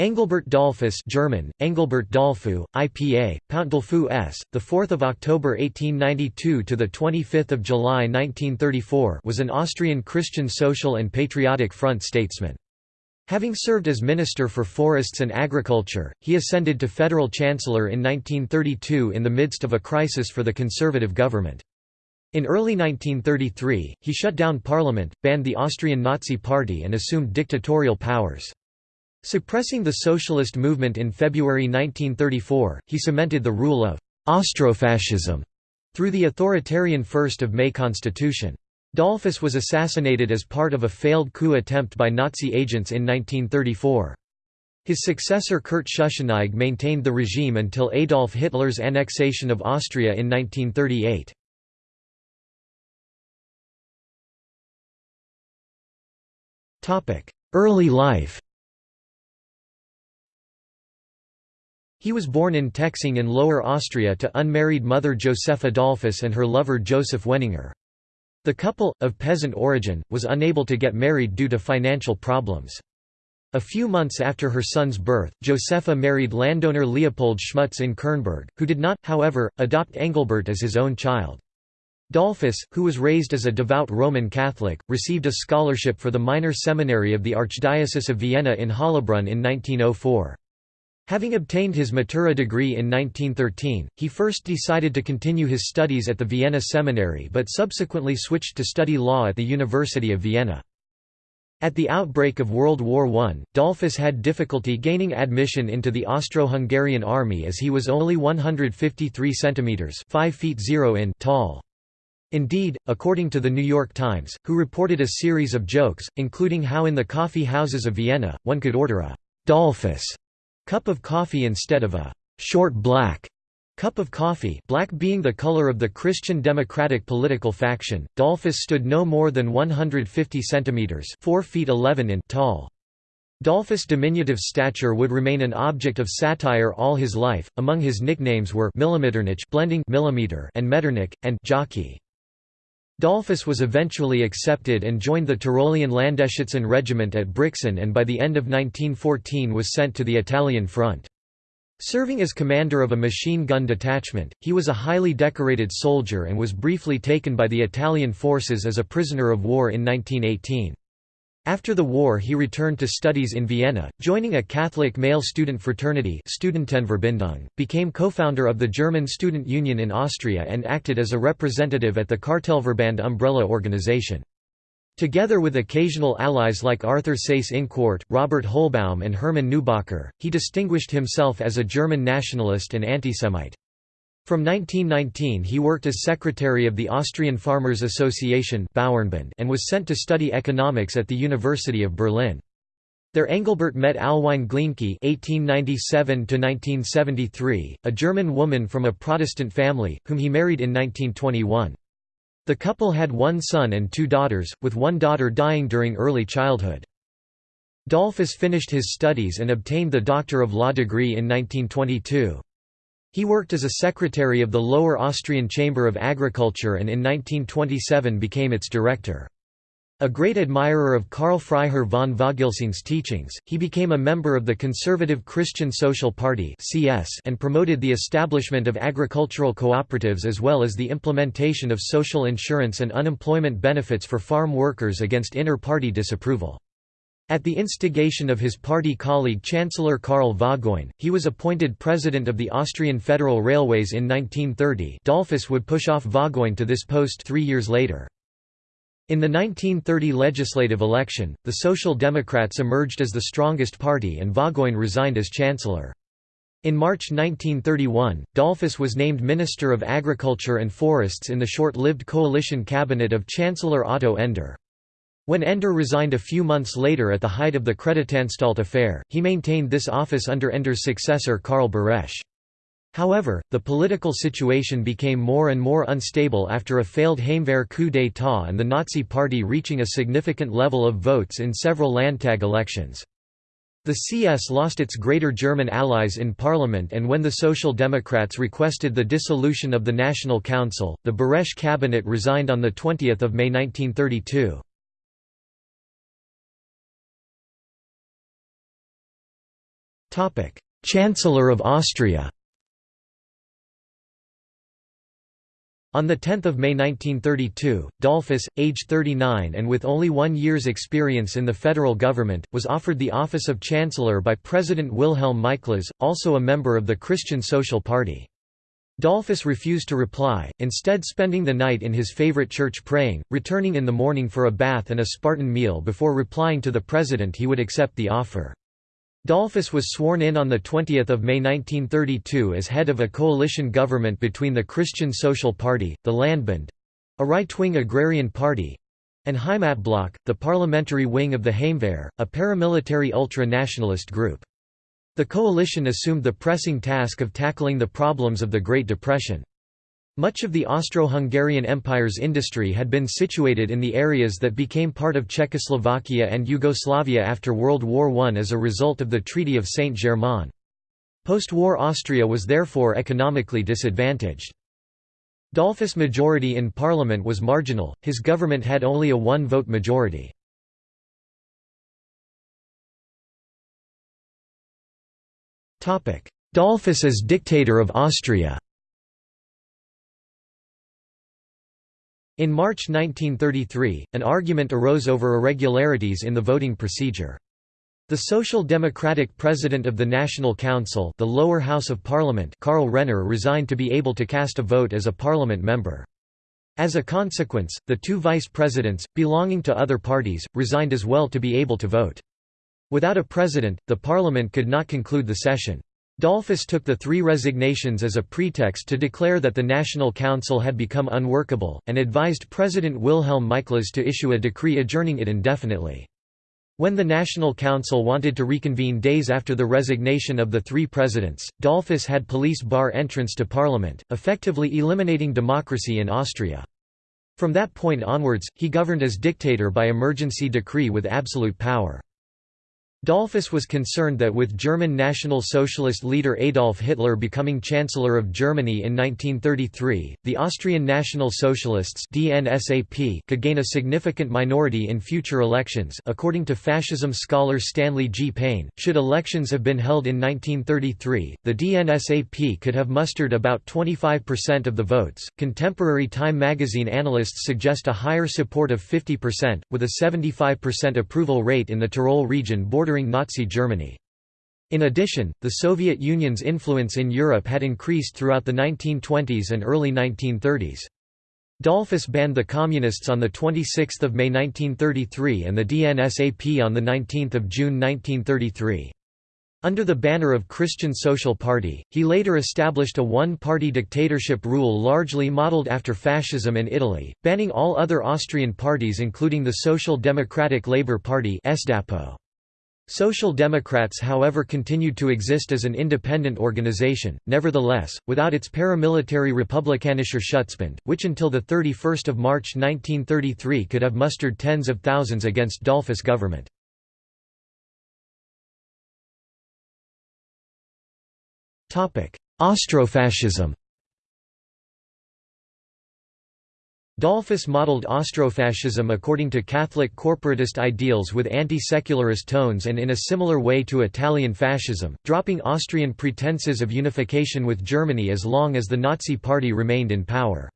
Engelbert Dollfuss German, Engelbert Dollfu, IPA, Pountdolfu S., 4 October 1892 – to 25 July 1934 was an Austrian Christian social and patriotic front statesman. Having served as Minister for Forests and Agriculture, he ascended to federal chancellor in 1932 in the midst of a crisis for the conservative government. In early 1933, he shut down parliament, banned the Austrian Nazi Party and assumed dictatorial powers. Suppressing the socialist movement in February 1934, he cemented the rule of «Austrofascism» through the authoritarian 1st of May constitution. Dollfuss was assassinated as part of a failed coup attempt by Nazi agents in 1934. His successor Kurt Schuschnigg maintained the regime until Adolf Hitler's annexation of Austria in 1938. Early life He was born in Texing in Lower Austria to unmarried mother Josepha Dollfuss and her lover Joseph Wenninger. The couple, of peasant origin, was unable to get married due to financial problems. A few months after her son's birth, Josepha married landowner Leopold Schmutz in Kirnberg, who did not, however, adopt Engelbert as his own child. Dollfuss, who was raised as a devout Roman Catholic, received a scholarship for the minor seminary of the Archdiocese of Vienna in Hollabrunn in 1904. Having obtained his Matura degree in 1913, he first decided to continue his studies at the Vienna Seminary but subsequently switched to study law at the University of Vienna. At the outbreak of World War I, Dollfuss had difficulty gaining admission into the Austro-Hungarian army as he was only 153 centimeters (5 feet 0 in) tall. Indeed, according to the New York Times, who reported a series of jokes, including how in the coffee houses of Vienna, one could order a Dollfuss cup of coffee instead of a short black cup of coffee black being the color of the Christian Democratic political faction. Dollfuss stood no more than 150 centimeters 4 feet 11 in tall. Dollfuss' diminutive stature would remain an object of satire all his life. Among his nicknames were Millimeternich blending millimeter and Metternich and jockey. Dollfuss was eventually accepted and joined the Tyrolean Landesschützen regiment at Brixen and by the end of 1914 was sent to the Italian front. Serving as commander of a machine gun detachment, he was a highly decorated soldier and was briefly taken by the Italian forces as a prisoner of war in 1918. After the war he returned to studies in Vienna, joining a Catholic male student fraternity Studentenverbindung, became co-founder of the German Student Union in Austria and acted as a representative at the Cartellverband umbrella organization. Together with occasional allies like Arthur Seyss-Inquart, Robert Hohlbaum and Hermann Neubacher, he distinguished himself as a German nationalist and antisemite. From 1919 he worked as secretary of the Austrian Farmers Association and was sent to study economics at the University of Berlin. There Engelbert met Alwine Glinke (1897–1973), a German woman from a Protestant family, whom he married in 1921. The couple had one son and two daughters, with one daughter dying during early childhood. Dollfuss finished his studies and obtained the Doctor of Law degree in 1922. He worked as a secretary of the Lower Austrian Chamber of Agriculture and in 1927 became its director. A great admirer of Karl Freiherr von Vogelsang's teachings, he became a member of the Conservative Christian Social Party and promoted the establishment of agricultural cooperatives as well as the implementation of social insurance and unemployment benefits for farm workers against inter-party disapproval. At the instigation of his party colleague Chancellor Karl Vaugoin, he was appointed president of the Austrian Federal Railways in 1930 Dollfuss would push off Vaugoin to this post three years later. In the 1930 legislative election, the Social Democrats emerged as the strongest party and Vaugoin resigned as chancellor. In March 1931, Dollfuss was named Minister of Agriculture and Forests in the short-lived coalition cabinet of Chancellor Otto Ender. When Ender resigned a few months later at the height of the Creditanstalt affair, he maintained this office under Ender's successor Karl Buresch. However, the political situation became more and more unstable after a failed Heimwehr coup d'état and the Nazi Party reaching a significant level of votes in several Landtag elections. The CS lost its Greater German allies in parliament and when the Social Democrats requested the dissolution of the National Council, the Buresch cabinet resigned on 20 May 1932. Chancellor of Austria On 10 May 1932, Dollfuss, age 39 and with only one year's experience in the federal government, was offered the office of Chancellor by President Wilhelm Miklas, also a member of the Christian Social Party. Dollfuss refused to reply, instead spending the night in his favorite church praying, returning in the morning for a bath and a Spartan meal before replying to the president he would accept the offer. Dollfuss was sworn in on 20 May 1932 as head of a coalition government between the Christian Social Party, the Landbund—a right-wing agrarian party—and Heimatblock, the parliamentary wing of the Heimwehr, a paramilitary ultra-nationalist group. The coalition assumed the pressing task of tackling the problems of the Great Depression. Much of the Austro-Hungarian Empire's industry had been situated in the areas that became part of Czechoslovakia and Yugoslavia after World War I as a result of the Treaty of Saint-Germain. Post-war Austria was therefore economically disadvantaged. Dollfuss' majority in parliament was marginal, his government had only a one-vote majority. Dollfuss as dictator of Austria In March 1933, an argument arose over irregularities in the voting procedure. The Social Democratic president of the National Council the lower house of parliament Karl Renner resigned to be able to cast a vote as a parliament member. As a consequence, the two vice presidents, belonging to other parties, resigned as well to be able to vote. Without a president, the parliament could not conclude the session. Dollfuss took the three resignations as a pretext to declare that the National Council had become unworkable, and advised President Wilhelm Miklas to issue a decree adjourning it indefinitely. When the National Council wanted to reconvene days after the resignation of the three presidents, Dollfuss had police bar entrance to parliament, effectively eliminating democracy in Austria. From that point onwards, he governed as dictator by emergency decree with absolute power. Dollfuss was concerned that with German National Socialist leader Adolf Hitler becoming Chancellor of Germany in 1933, the Austrian National Socialists DNSAP could gain a significant minority in future elections according to fascism scholar Stanley G. Payne. Should elections have been held in 1933, the DNSAP could have mustered about 25% of the votes. Contemporary Time magazine analysts suggest a higher support of 50%, with a 75% approval rate in the Tyrol region bordering bordering Nazi Germany. In addition, the Soviet Union's influence in Europe had increased throughout the 1920s and early 1930s. Dollfuss banned the Communists on 26 May 1933 and the DNSAP on 19 June 1933. Under the banner of Christian Social Party, he later established a one-party dictatorship rule largely modeled after fascism in Italy, banning all other Austrian parties including the Social Democratic Labour Party Social Democrats however continued to exist as an independent organization, nevertheless, without its paramilitary Republikanischer Schutzbund, which until 31 March 1933 could have mustered tens of thousands against Dollfuss government. Austrofascism Dollfuss modeled Austrofascism according to Catholic corporatist ideals with anti-secularist tones and in a similar way to Italian fascism, dropping Austrian pretenses of unification with Germany as long as the Nazi Party remained in power.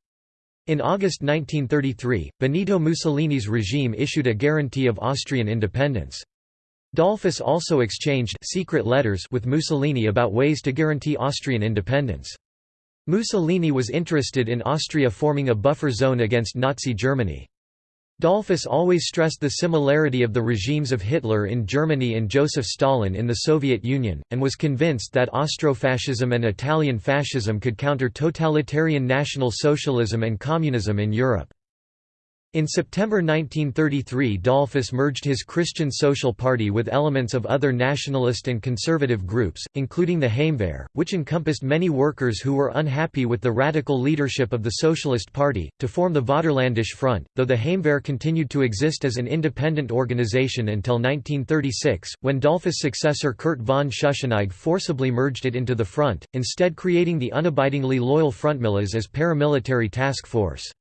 In August 1933, Benito Mussolini's regime issued a guarantee of Austrian independence. Dollfuss also exchanged secret letters with Mussolini about ways to guarantee Austrian independence. Mussolini was interested in Austria forming a buffer zone against Nazi Germany. Dollfuss always stressed the similarity of the regimes of Hitler in Germany and Joseph Stalin in the Soviet Union, and was convinced that Austrofascism and Italian fascism could counter totalitarian National Socialism and Communism in Europe. In September 1933 Dollfuss merged his Christian Social Party with elements of other nationalist and conservative groups, including the Heimwehr, which encompassed many workers who were unhappy with the radical leadership of the Socialist Party, to form the Vaterlandische Front, though the Heimwehr continued to exist as an independent organization until 1936, when Dollfuss' successor Kurt von Schuschnigg forcibly merged it into the Front, instead creating the unabidingly loyal Frontmiliz as paramilitary task force.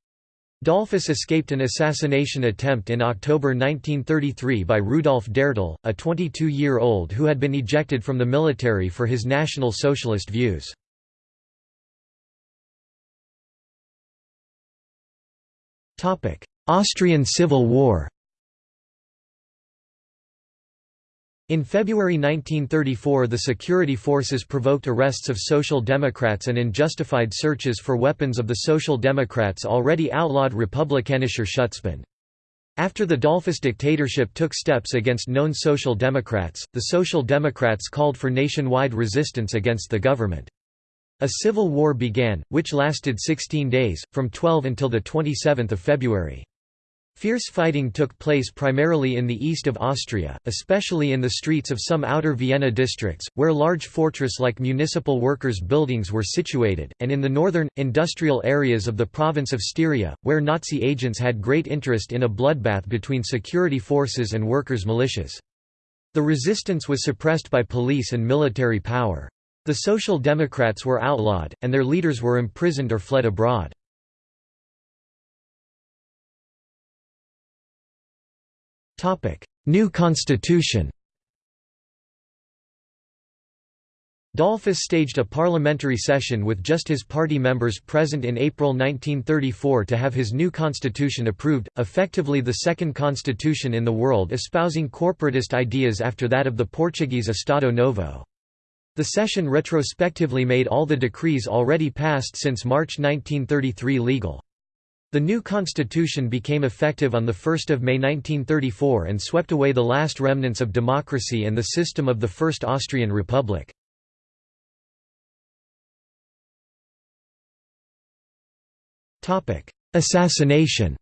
Dollfuss escaped an assassination attempt in October 1933 by Rudolf Dertil, a 22-year-old who had been ejected from the military for his National Socialist views. Austrian Civil War In February 1934 the security forces provoked arrests of Social Democrats and unjustified searches for weapons of the Social Democrats' already outlawed Republikanischer Schutzbund. After the Dollfuss dictatorship took steps against known Social Democrats, the Social Democrats called for nationwide resistance against the government. A civil war began, which lasted 16 days, from 12 until 27 February. Fierce fighting took place primarily in the east of Austria, especially in the streets of some outer Vienna districts, where large fortress-like municipal workers' buildings were situated, and in the northern, industrial areas of the province of Styria, where Nazi agents had great interest in a bloodbath between security forces and workers' militias. The resistance was suppressed by police and military power. The Social Democrats were outlawed, and their leaders were imprisoned or fled abroad. New constitution Dollfuss staged a parliamentary session with just his party members present in April 1934 to have his new constitution approved, effectively the second constitution in the world espousing corporatist ideas after that of the Portuguese Estado Novo. The session retrospectively made all the decrees already passed since March 1933 legal. The new constitution became effective on 1 May 1934 and swept away the last remnants of democracy and the system of the First Austrian Republic. Assassination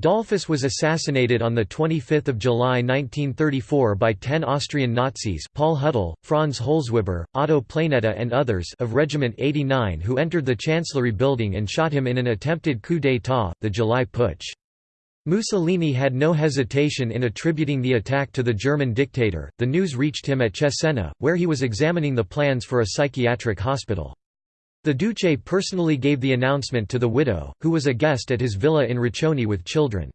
Dollfuss was assassinated on 25 July 1934 by ten Austrian Nazis Paul Huttel, Franz Holzweber, Otto Planetta and others of Regiment 89 who entered the Chancellery building and shot him in an attempted coup d'état, the July Putsch. Mussolini had no hesitation in attributing the attack to the German dictator. The news reached him at Cesena, where he was examining the plans for a psychiatric hospital. The Duce personally gave the announcement to the widow, who was a guest at his villa in Riccione with children.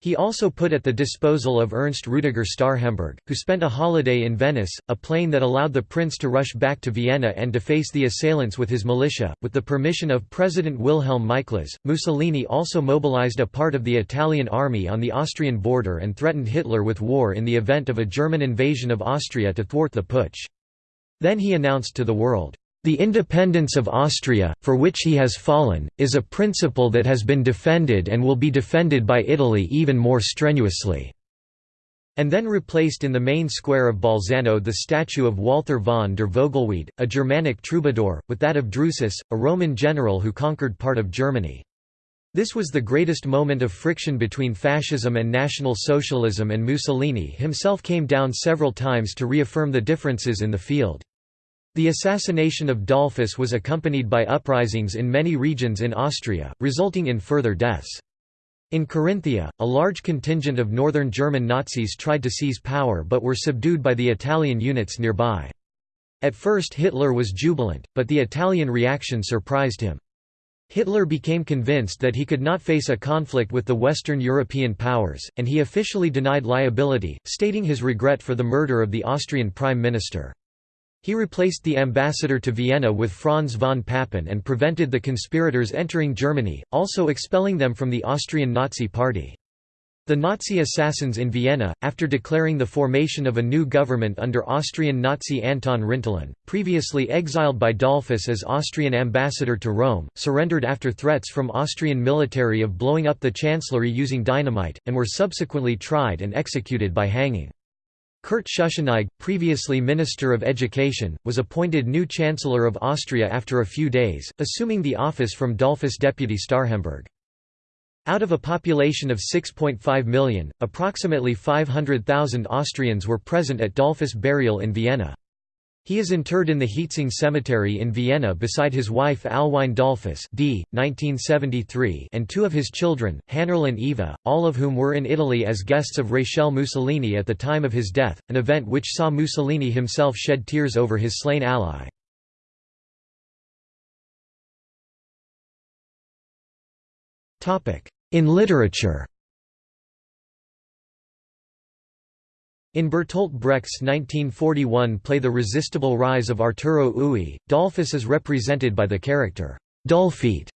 He also put at the disposal of Ernst Rudiger Starhemberg, who spent a holiday in Venice, a plane that allowed the prince to rush back to Vienna and deface the assailants with his militia. With the permission of President Wilhelm Miklas, Mussolini also mobilized a part of the Italian army on the Austrian border and threatened Hitler with war in the event of a German invasion of Austria to thwart the putsch. Then he announced to the world, the independence of Austria, for which he has fallen, is a principle that has been defended and will be defended by Italy even more strenuously." And then replaced in the main square of Bolzano the statue of Walther von der Vogelweide, a Germanic troubadour, with that of Drusus, a Roman general who conquered part of Germany. This was the greatest moment of friction between fascism and National Socialism and Mussolini himself came down several times to reaffirm the differences in the field. The assassination of Dollfuss was accompanied by uprisings in many regions in Austria, resulting in further deaths. In Carinthia, a large contingent of northern German Nazis tried to seize power but were subdued by the Italian units nearby. At first Hitler was jubilant, but the Italian reaction surprised him. Hitler became convinced that he could not face a conflict with the Western European powers, and he officially denied liability, stating his regret for the murder of the Austrian prime minister. He replaced the ambassador to Vienna with Franz von Papen and prevented the conspirators entering Germany, also expelling them from the Austrian Nazi Party. The Nazi assassins in Vienna, after declaring the formation of a new government under Austrian Nazi Anton Rintelen, previously exiled by Dollfuss as Austrian ambassador to Rome, surrendered after threats from Austrian military of blowing up the chancellery using dynamite, and were subsequently tried and executed by hanging. Kurt Schuschnigg, previously Minister of Education, was appointed new Chancellor of Austria after a few days, assuming the office from Dollfuss deputy Starhemberg. Out of a population of 6.5 million, approximately 500,000 Austrians were present at Dollfuss burial in Vienna. He is interred in the Hietzing Cemetery in Vienna beside his wife Alwine Dollfuss d. 1973 and two of his children, Hannerl and Eva, all of whom were in Italy as guests of Rachel Mussolini at the time of his death, an event which saw Mussolini himself shed tears over his slain ally. In literature In Bertolt Brecht's 1941 play The Resistible Rise of Arturo Ui, Dollfuss is represented by the character, Dullfeet.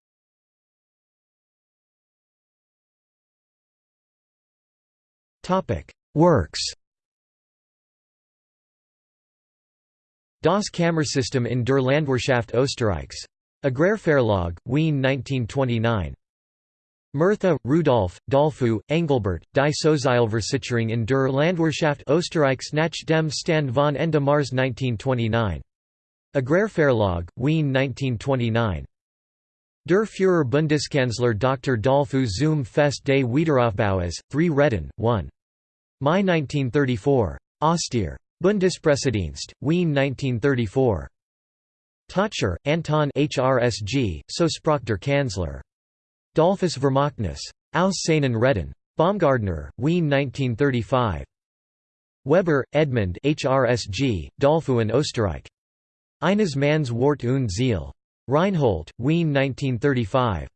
Works Das Kammersystem in der Landwirtschaft Österreichs. Agrarverlag, Wien 1929. Murtha, Rudolf, Dollfu, Engelbert, Die Sozialversicherung in der Landwirtschaft Österreichs nach dem Stand von Ende Mars 1929. Agrarverlag, Wien 1929. Der Führer Bundeskanzler Dr. Dollfu zum Fest des Wiederaufbaues, 3 Reden, 1. Mai 1934. Austere. Bundespressedienst, Wien 1934. Tautscher, Anton HRSG, So sprach der Kanzler. Dollfuss Vermächtnis. Aus seinen Reden. Baumgartner, Wien 1935. Weber, Edmund HRSG, in Österreich. Eines Manns Wort und Ziel. Reinhold, Wien 1935.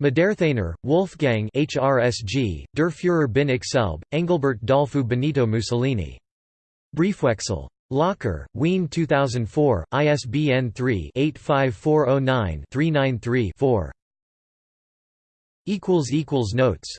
Maderthaner, Wolfgang HRSG, Der Führer bin ich selb, Engelbert Dollfu Benito Mussolini. Briefwechsel. Locker, Wien 2004, ISBN 3-85409-393-4. Notes